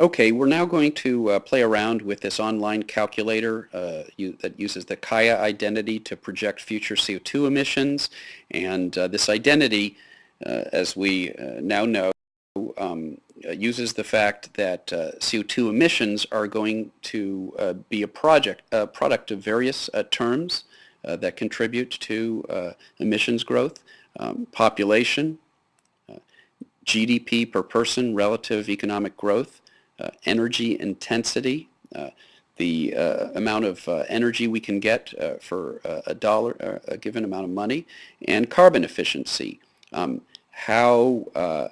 Okay, we're now going to uh, play around with this online calculator uh, you, that uses the Kaya identity to project future CO2 emissions. And uh, this identity, uh, as we uh, now know, um, uh, uses the fact that CO2 emissions are going to be a project, a product of various terms that contribute to emissions growth, um, population, GDP per person, relative economic growth, energy intensity, uh, the uh, amount of energy we can get for a dollar, a given amount of money, and carbon efficiency, um, how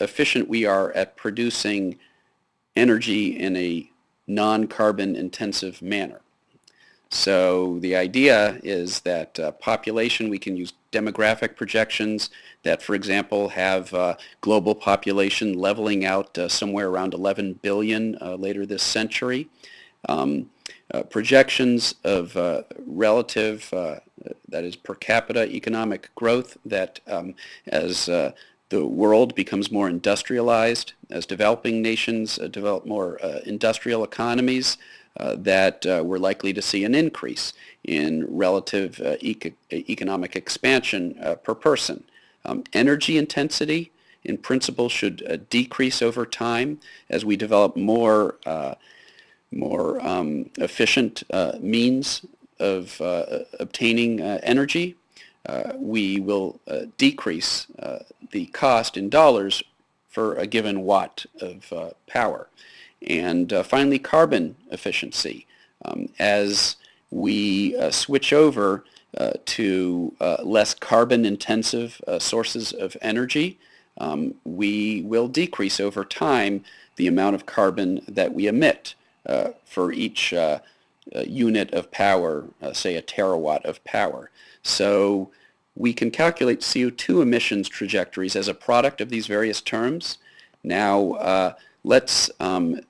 efficient we are at producing energy in a non-carbon intensive manner. So the idea is that uh, population, we can use demographic projections that, for example, have uh, global population leveling out uh, somewhere around 11 billion uh, later this century. Um, uh, projections of uh, relative, that is per capita economic growth that um, as the world becomes more industrialized, as developing nations develop more industrial economies, uh, that uh, we're likely to see an increase in relative uh, eco economic expansion per person. Um, energy intensity in principle should decrease over time as we develop more more um, efficient uh, means of uh, obtaining uh, energy, we will decrease the cost in dollars for a given watt of power. And uh, finally, carbon efficiency. Um, as we uh, switch over uh, to uh, less carbon-intensive uh, sources of energy, um, we will decrease over time the amount of carbon that we emit uh, for each unit of power, say a terawatt of power. So we can calculate CO2 emissions trajectories as a product of these various terms. Now, let's um,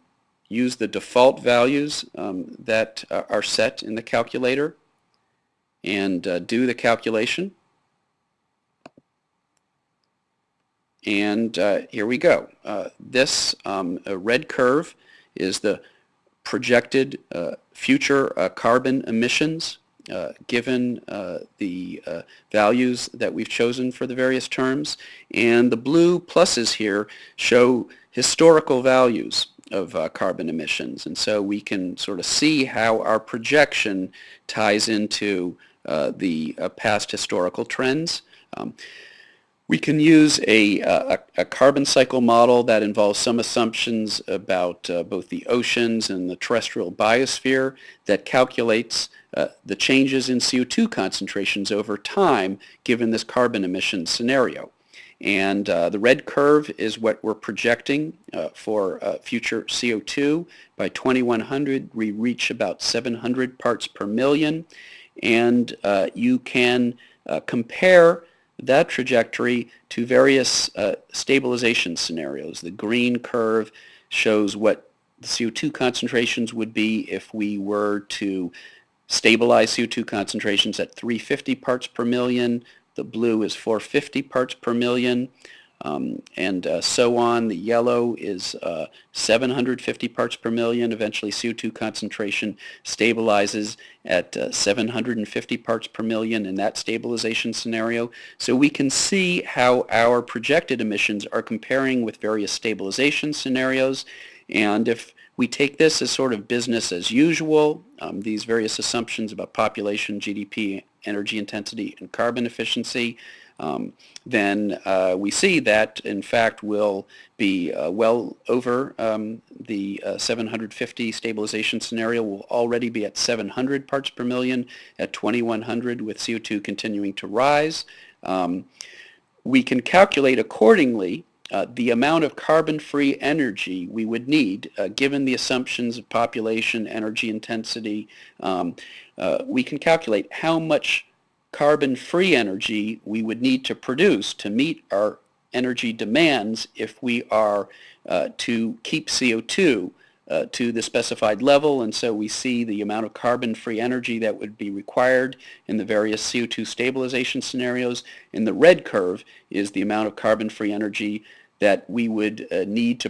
use the default values um, that uh, are set in the calculator and uh, do the calculation. And uh, here we go. Uh, this um, red curve is the projected uh, future uh, carbon emissions uh, given uh, the uh, values that we've chosen for the various terms. And the blue pluses here show historical values of uh, carbon emissions. And so we can sort of see how our projection ties into the past historical trends. Um, we can use a, a, a, carbon cycle model that involves some assumptions about uh, both the oceans and the terrestrial biosphere that calculates uh, the changes in CO2 concentrations over time given this carbon emission scenario. And uh, the red curve is what we're projecting uh, for uh, future CO2. By 2100, we reach about 700 parts per million. And uh, you can compare that trajectory to various uh, stabilization scenarios. The green curve shows what the CO2 concentrations would be if we were to stabilize CO2 concentrations at 350 parts per million the blue is 450 parts per million, um, and uh, so on. The yellow is uh, 750 parts per million. Eventually CO2 concentration stabilizes at uh, 750 parts per million in that stabilization scenario. So we can see how our projected emissions are comparing with various stabilization scenarios. And if we take this as sort of business as usual, um, these various assumptions about population, GDP, energy intensity, and carbon efficiency, um, then uh, we see that in fact will be uh, well over um, the uh, 750 stabilization scenario. will already be at 700 parts per million at 2100 with CO2 continuing to rise. Um, we can calculate accordingly uh, the amount of carbon-free energy we would need, uh, given the assumptions of population, energy intensity, um, uh, we can calculate how much carbon-free energy we would need to produce to meet our energy demands if we are uh, to keep CO2 uh, to the specified level and so we see the amount of carbon-free energy that would be required in the various CO2 stabilization scenarios. In the red curve is the amount of carbon-free energy that we would uh, need to